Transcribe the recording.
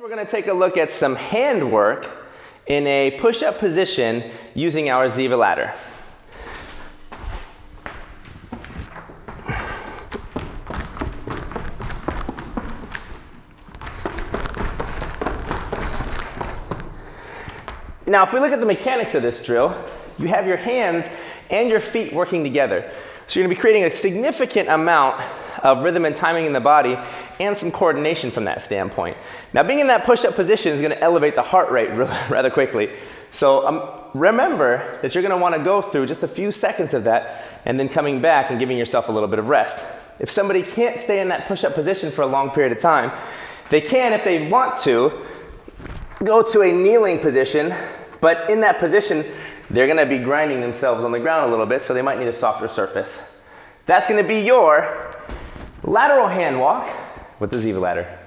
We're going to take a look at some hand work in a push-up position using our Ziva ladder. Now, if we look at the mechanics of this drill, you have your hands and your feet working together. So you're gonna be creating a significant amount of rhythm and timing in the body and some coordination from that standpoint. Now being in that push-up position is gonna elevate the heart rate rather quickly. So um, remember that you're gonna wanna go through just a few seconds of that and then coming back and giving yourself a little bit of rest. If somebody can't stay in that push-up position for a long period of time, they can, if they want to, go to a kneeling position, but in that position, they're gonna be grinding themselves on the ground a little bit, so they might need a softer surface. That's gonna be your lateral hand walk with the Ziva ladder.